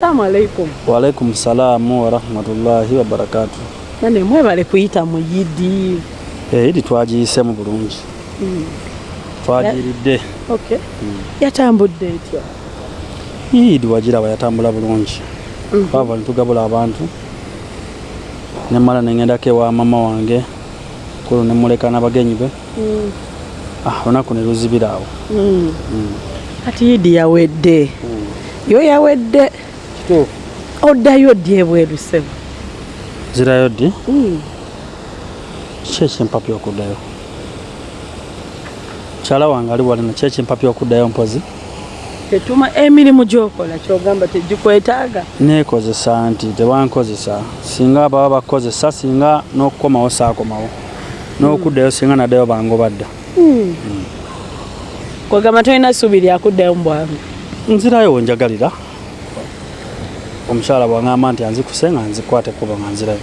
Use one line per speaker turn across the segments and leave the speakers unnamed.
Assalamu alaikum.
Waalaikum salaamu warahmatullahi wabarakatu.
Nane mwebale kuyita mu yidi.
Eh, idi twagiyisemu bulungi twagiridde
Okay. Yatambudde etya?
idi wagiraba yatambula bulungi bava nitugabula abantu nemala neŋŋendako ewa mama wange kulu nemuleka n'abagenyi be
Mm.
ah, olunaku ne luzibira awo
Mm. Kati yidi yawedde. Yo yawedde.
Kituufu
Oddayo ddi ebweru ssebo?
zirayo ddi
Mm.
ki ekimpapya okuddayo mukyala wange ali walina ki ekimpapya okuddayo mpozi
Tetuma emirimu gy'okola ky'ogamba tegikwetaaga.
neekozesa nti tebankozesa singa baba bakozesa singa n'okukomawo saakomawo n'okuddayo singa naddayo bangobadda
Mm. Kwegamba tolina ssuubi lyakuddayo mu bwangu.
nzirayo wenjagalira omukyala bwangamba nti anzikuse nga nzikwate kuba nga nzirayo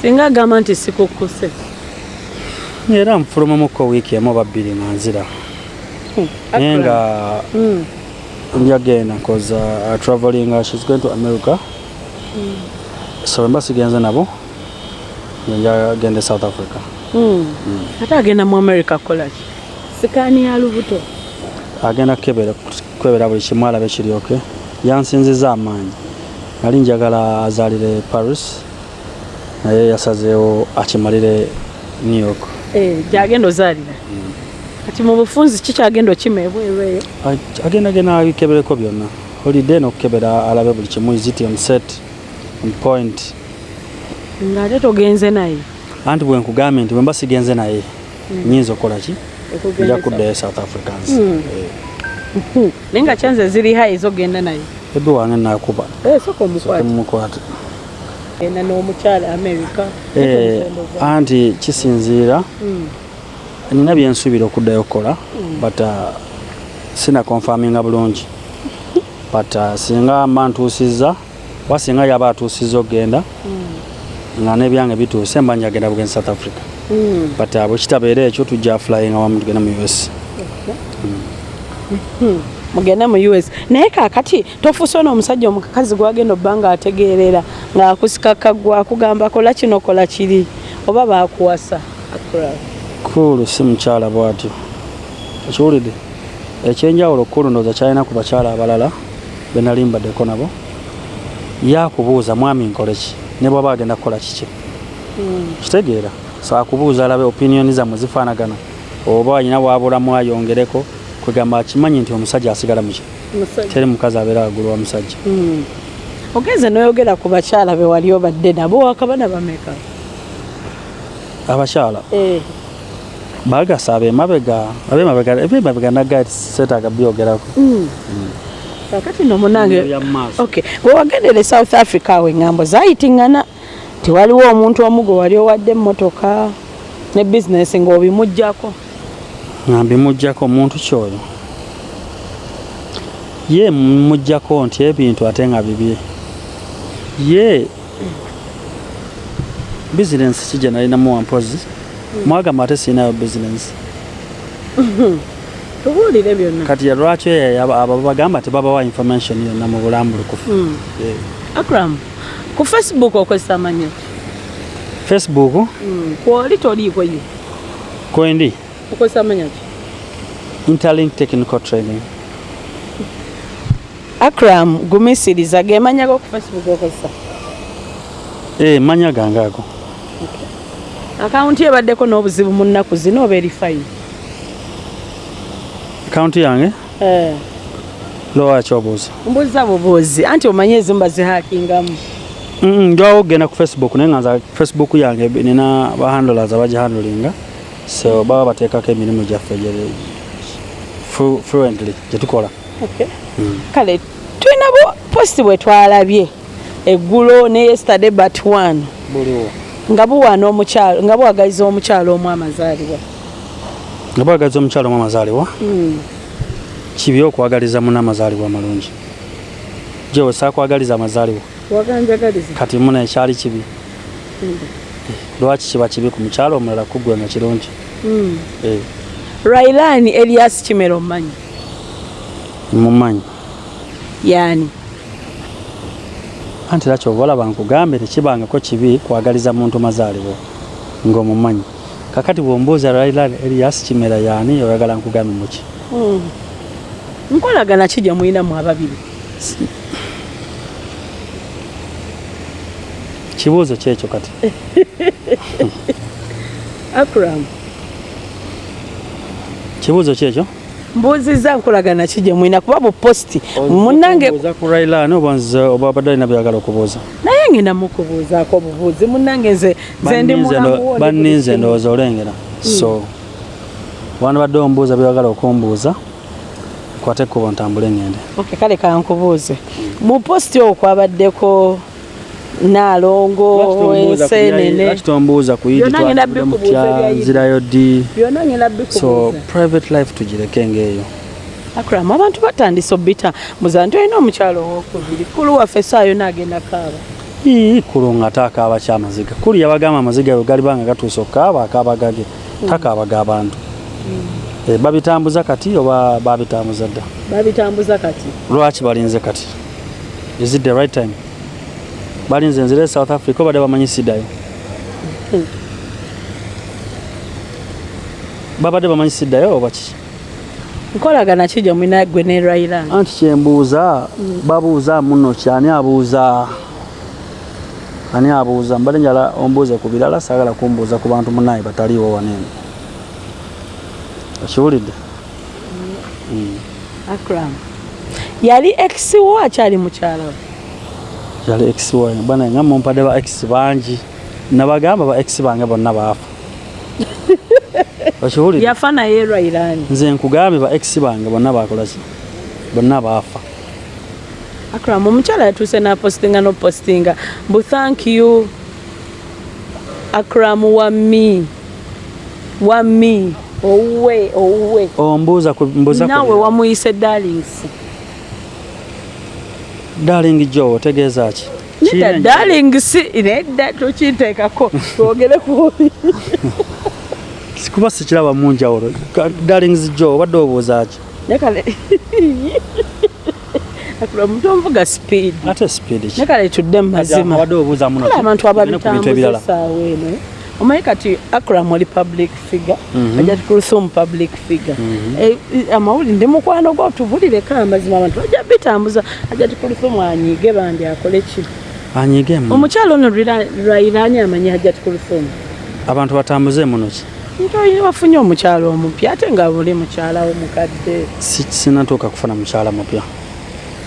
Singa agamba nti sikukkuse.
era nfulumamuko wiiki emu oba bbiri nga nzira naye nga
Mm.
njagenda cause uh, traveling uh, she's going to america so emba sigenze nabo njagende south africa.
Ate agenda mu America kukolaki? Sikaani ya lubuto.
agenda kukebera kwebera buli kimu alabe kiryoke yansinziza amaanyi nali njagala azaalire paris naye yasazeewo akimalire new york.
Eh, gyagenda ozaalira. Kati mu bufunzi kikyagenda okima ebweru eyo.
Ag- agenda genda abikebereko byonna. Holiday n'okukebera alabe buli kimu is it on set on point?
Ng'ate togenze naye.
Anti bwe nkugambye nti bwe mba sigenze naye nyinza okukola ki? Nja kuddayo south africans.
Mm. Hmm. naye nga kyanze ziri hayi ezogenda naye
ebi wange nakuba.
Eh, soka omukwate.
mumukwate.
Genda n'omukyala america.
Eh, anti kisinziira
Mm.
nina byensuubira okuddayo okukola but uh, sina konfaminga bulungi. But uh, singa mba ntuusizza oba singa yaba atuusizza okugenda nga n'ebyange bituuse mba njagenda bugenzi south africa.
Mm.
but uh, bwe kitabeera ekyo tujja flyinga wamu tugenda mu us
mugende mu us naye kakati tofuuse ono omusajja omukazi gwagenda obba nga ategeerera ng'akusika kaggwa akugamba kola kino kola kiri oba baakuwasa? Akra.
kulu si mukyala bwatyo. Ekiwulidde ekyenjawulo kulu ndooza kyalina ku bakyala abalala benali mbaddeko nabo yakubuuza mwami nkole ki? Ne bwaba agenda kukola kiki?
Mm.
kitegeera. So akubuuza alabe opinioni zammwe zifaanagana? Oba alina bwabulamu ayongereko kwegamba akimanyi nti omusajja asigala muki teri mukazi abeera waggulu wa musajja.
Mm. ogenze noyogera ku bakyala be wali obadde nabo wakabana bameka?
Abakyala?
Eh.
bagasa abemabega abemabega ebemabega naga setaaga byogerako.
Mm. kakati no munange okay. Gwe wagendere south africa awo eŋŋambo zayitingana tiwaliwo omuntu omu gwe wali owadde emmotoka ne bizinesi ng'obimugjako
nga mbimugjako omuntu kyoyo. Ye mugjako nti ebintu ate nga bibye. Ye bizinensi kijja nalinamu wampozi? Mwagamba ate sirinayo bizinensi
tubuulire byonna.
Kati lwaki abo bagamba tebabawa information yonna mu bulambulukufu
Mm.
Eh,
akram ku facebook okozesa manya ki?
facebook?
Mm. kwoli toliiko ye
kwendi
okozesa manya ki
interlink technical training.
Akram gumisiriza gemanyako ku facebook okozesa
Eh, manya gange ago
akawunti ebaddeko n'obuzibu mu nnaku zino oba eri fayini
akawunti yange?
Eh.
lowaki obuuza?
Mbuuza bubuuzi. Anti omanye ezimu bazihakingamu
Mm, njwawo okugenda ku facebook naye nga nza facebook yange nina bahandlers abagihandlinga so baba bateekako emirimu gyaffe gye- flu- fluently gyetukola
Okay. kale tulina posti bwe twalabye eggulo ne yesterday but one. Nga buwaana omukyalo nga buwagaliza omukyalo omu amazaalibwa.
Nga bwagaliza omukyalo omu amazaalibwa? Kibi okwagaliza muna amazaalibwa amalungi? Gyewe saakwagaliza amazaalibwa. Kati muna ekyali kibi lwaki kiba kibi ku mukyalo omulala kuggwe nga kirungi? Eh,
railani elias kimera omumanyi
mumanyi
yaani?
Anti era kyova olaba nkugambe tekibangako kibi kwagaliza muntu mazaalibwa ng'omumanyi kakati bwombuuza raila elias kimera yaani oyagala nkugambe muki
Mm. nkolagana ki gye mulinamu ababiri
kibuuzo kyekyo kati.
Akram
kibuuzo kyekyo?
Mbuuzizza nkolagana ki gye mulina kuba buposti munnange
Obuuza ku raila ani oba abadde alina byagala okubuuza.
Naye ngenda mukubuuzaako obubuuzi. Munnange nze ndi
Banninze ndowooza olengera. So wano badde ombuuza byagala okumbuuza kwate ekkubo ntambule ngende.
Kale kankubuuze. Mu posti okwo kwabaddeko naalongo ensenene
lwaki tombuuza ku Eid
Byonna ngenda
twatudde mu
bikubuuza
kya
bya Eid.
nzirayo ddi so private life tugireke ngaeyo
akram abantu batandise obita muza nti olina omukyalo owokubiri. Kulu waffe esaayo naagenda kaaba.
Kulu nga taakaaba kyamaziga. Kuli yabagamba amaziga bwe galibanga gatuusa okukaaba akaaba gage takaabaga abantu Eh, babitambuza kati oba babitambuza dda?
Babitambuza kati.
Lwaki balinze kati? Is it the right time balinze nzire south africa obadde bamanyisiddayo babadde bamanyisiddayo oba kiki
nkolagana ki gye mulina gwe ne rairan
anti kyembuuza babuuza muno ki ani abuuza? Ani abuuza? Mbadde njala ombuuze ku birala saagala kumbuuza ku bantu munaye bataliiwo waneeno okiwulidde?
Akram. Yali ex wo akyali mukyala we
yali ex wange bana nga mumpadde ba ex bangi. Nabagamba ba ex bange bonna baafa. Okiwulidde
yafa naye rairan
nze nkugambe ba ex bange bonna bakolaki bonna baafa.
Akram omukyala yatuuse napostinga nopostinga mbu thank you. Akram wami wami owuwe owuwe
ombuuza ku
nawe wamuyise darlings
darling joe otegeeza ki?
Nida
Kiina-
darlings nedda tokiteekako twogere kubi
kuba sikiraba munjawulo darlings joe obadde obuuza ki?
Nekale omuntu omuvuga speed.
Ate speed
nekale tudde mu mazima. abantu
ku
essaawa eno omanyi kati akram oli public figure
Mhm.
ajati kulusum public figure. Eh, eh, amawulire ndi mukwano gwo tubulireko amazima abantu bajja bitambuza ajati kulusum anyiige bandi akole ki?
Anyiigemu
omukyalo ono lwairani amanyi ajati kulusum
abantu batambuze muno ki?
Nti wafunye omukyalo omupya ate nga buli mukyalawo mukadde
Si- sinatuuka kufuna mukyala mupya.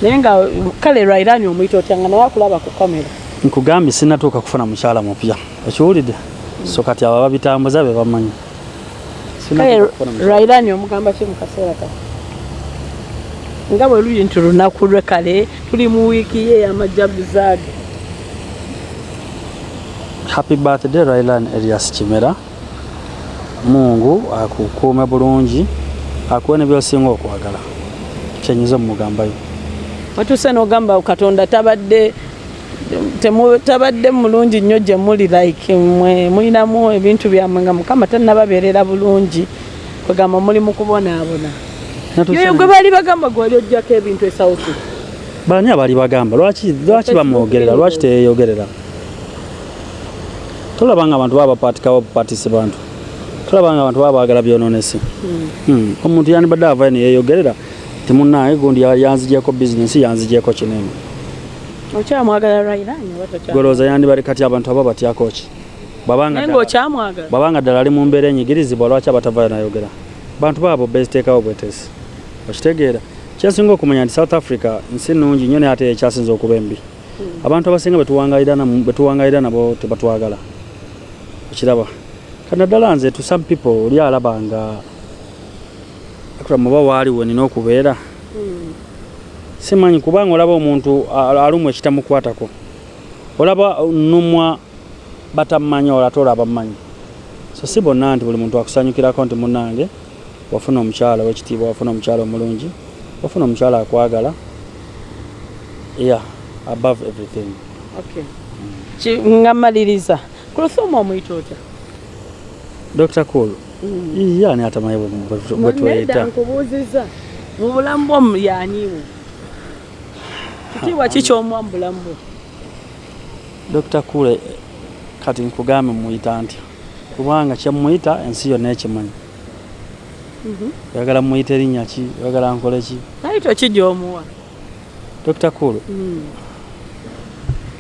Naye nga kale lwairani omuyita otya nga nawe akulaba ku kamera
nkugambye sinatuuka kufuna mukyala mupya. Okiwulidde so kati abo babitambuza be bamanyi.
Lwairani omugamba ki mu kaseera kati nga bwe luli nti lunaku lwe kale tuli mu wiiki ye ey'amajaguzaage
happy birthday railan elias kimera. Mungu akukuume bulungi akuwe ne byosinga okwagala. Kyenyiza omugambayo
watuuse n'ogamba katonda tabadde tabadde mulungi nnyo gye muli like mwe mulinamu ebintu byammwe nga mukama tannababeerera bulungi kwegamba muli mu kubonaabona. Yoyo gwe baali bagamba gwe wali ojjako ebintu esawuti
bani abali bagamba lwaki bamwogerera lwaki teyeyogerera? Tolaba nga abantu baba bapatikawo bupatisi bantu. Tolaba nga abantu baba bagala byononesi Hmm, omuntu yandibadde avayo neyeyogerera timunaye gundi ya- yanzigyeko bizinesi yanzigyeko kinene
okyamwagala rairani tokyamwagala?
golooza yandibale kati abantu aba batyako ki? Bwabanga
naye
ddala- ali mu mbeera enyigirizibwa lwaki abatavayo nayogera? Bantu baabo beziteekawo bwetesi okitegeera. Kyensinga okumanya nti south africa nsi nungi nnyo naye ate ekyasinza okuba embi. Abantu abasinga betuwangayira nabo tebatwagala okiraba. Kanaddala nze to some people oli alaba nga akulamuba waaliwo nina okubeera simanyi kubanga olaba omuntu alumu ekitamukwatako. Olaba numwa batamanyi olwo ate olaba mmanyi so si bonna nti buli muntu akusanyukirako nti munange wafuna omukyala wekitiibwa wafuna omukyala omulungi wafuna omukyala akwagala yeah above everything.
Okay. Nga maliriza kulusoma omuyita otya?
Dr cool. Ye ani atamanyi bwe- bwe- bwe
nedda kitiibwa ki kyomuwa mu bulamu bwo
dr kule kati nkugambe muyita ntya kubanga kyemuyita ensi yonna ekimanyi. Oyagala muyita erinnya ki? Oyagala nkole ki?
Naito ki gyomuwa
dr kule
Mm.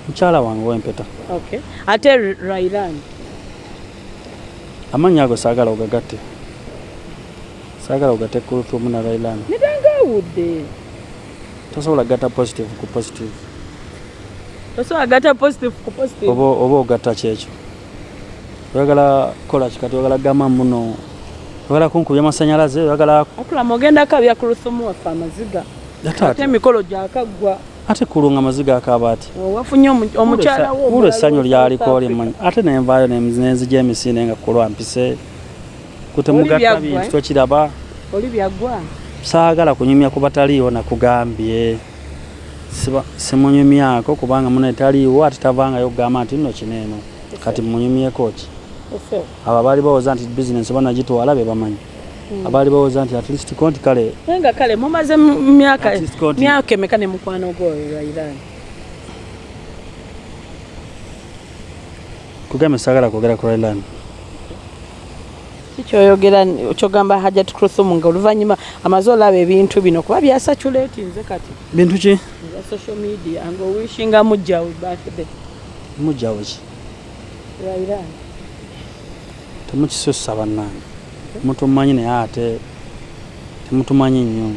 mukyala wange wempeta.
Okay. Ate rairan
amannya ago saagala ogagatte saagala ogatte kuluthumu na railan
nidangawudde
tosobola gatta positive ku positive.
Osobola gata positive ku positive.
Oba ogatta kyekyo oyagala kukola kikati oyagala gama muno. Oyagala kunkubya amasanyalaze oyagala
akulama ogenda kabya ku lusumu waffe amaziga.
Ate
emikolo gyakaggwa
ate kulunga amaziga akaaba ati kulo essanyu lyaliko limanyi ate nenvaayo nenzija emisinde nga kulwa mpise. Kutemugatta
byaggwa,
bintu tokiraba
oli byaggwa
saagala kunyumya ku bataliiwo nakugambye simunyumyako kubanga muno etaliiwo ate tavangayo kugamba nti nno kineeno kati munyumyeko ki? Abo abaali bawooza nti bizinesi banagitwala be bamanyi. Abaali bawooza nti atleast konti kale
nga kale mumaze mu myaka
At least
emeka ne mukwano gwoyo lwairani
kugambe saagala kwogera ku Raylan
kikyoyogera kyogamba hajat kruthumu nga oluvannyuma amaze olaba ebintu bino kuba byasaculaeti nze kati.
Bintu ki?
Eza social media nga owishinga mujjawe birthday.
Mujjawo ki?
Lwairani
temukisussa bannange. Mutumanyi naye ate temutumanyi nnyo.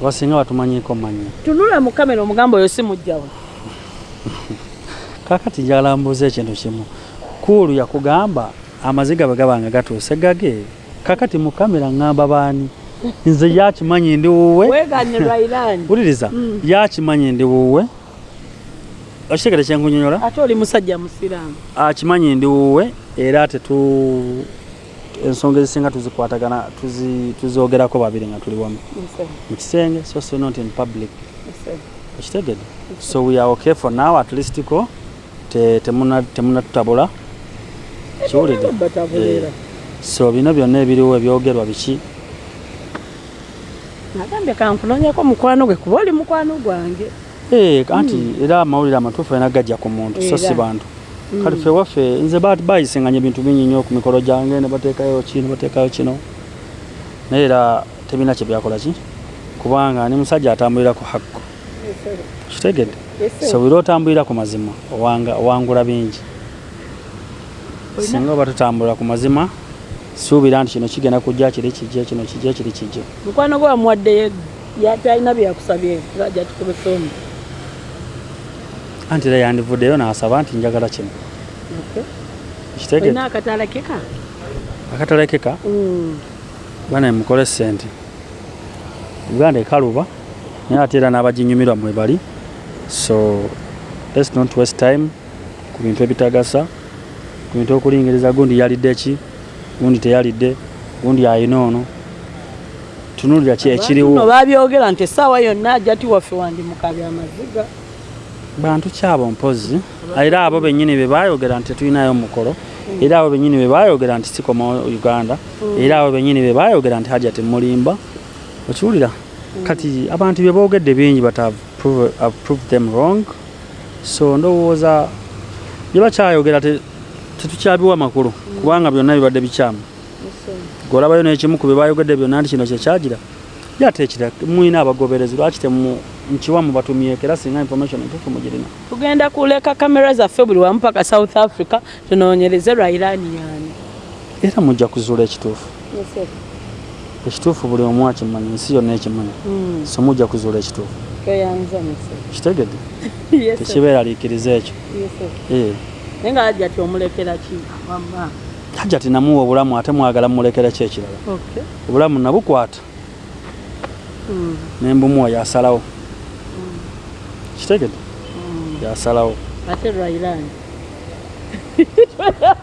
Abasinga batumanyiko manya
tunula mu kamera omugamba oyo si mujjawe
kakati njagala mbuuza ekintu kimu. Kuulu yakugamba amaziga bwe gabanga gatuuse gage. Kakati mu kamera ŋŋamba baani? Nze yakimanyi ndi wuwe? Wuliriza
Mm.
yakimanyi ndi wuwe? Okitegere kyenkunyonyola
ate oli musajja musiraamu.
Akimanyi ndi wuwe era tetu ensonga ezisinga tuzikwatagana tuzi- tuzoogerako babiri nga tuli wamu. Mu kisenge so so not in public. Okitegedde? So we are okay for now at least ko te- temuna- temunatutabula kiwulidde
batabuleera
so bino byonna ebiriwo ebyogerwa biki?
Nagambye kankunoonyako mukwano gwe kuba oli mukwano gwange.
Eh, anti era amawulire amatuufu alina gajja ku muntu so si bantu. Kati ffe waffe nze ba- bayisinganya ebintu bingi nnyo ku mikolo gyange ne bateekayo ki ne bateekayo kino. Naye era tebina kye byakola ki? Kubanga ni musajja atambulira ku hakko kitegedde? So bwira otambulira ku mazima owangula bingi singa oba tutambulira ku mazima suubira nti kino kigenda kujja kiri kijje kino kijje kiri kijje
mukwano gwe wamuwaddeyo yatalina byakusabye ajja tukube femu
anti era yandivuddeyo n'asaba nti njagala kino.
Olina akatala keka
akatalekeka bana mukole sente uganda ekaluba naye ate era n'abaginyumirwa mwe bali so let's not waste time ku bintu ebitagasa ku bintu okulingiriza gundi yalidde ki? Gundi teyalidde? Gundi ayina ono? Tunulira ki ekiriwo.
babyogera nti essaawa yonna ajja ti waffe wandi mukabya amaziga.
Bantu kyabo mpozi. Era abo bennyini be bayogera nti tetulinayo mukolo. Era abo bennyini be bayogera nti sikoma uganda. Era abo bennyini be bayogera nti hajja temulimba okiwulira? Kati abantu bye boogedde bingi but I've proved them wrong. So ndowooza bye bakyayogera tetukyabiwa makulu kubanga byonna bibadde bikyamu. Golabayo n'ekimu ku bye bayogedde byonna nti kino kyekyagira yateekira mwina abagoberezi lwaki nkiwa mu batumyeko era singa information entuufu mugirina
tugenda kuleka kamera zaffe buli wamu paka south africa tunoonyereze lwairani yani.
Era mujja kuzuula ekituufu. Ekituufu buli omu akimanyi ensi yonna ekimanyi. So mujja kuzuula ekituufu. Kitegedde? Tekibeeraliikiriza ekyo. Eh,
naye nga ajja ti omulekera ki? Wamma
hajja tinamuwa obulamu ate mwagala mumulekera ki ekirala? Obulamu nabukwata.
Mm.
nembumuwa yasalawo. Kitegedde yasalawo.
Ate lwairani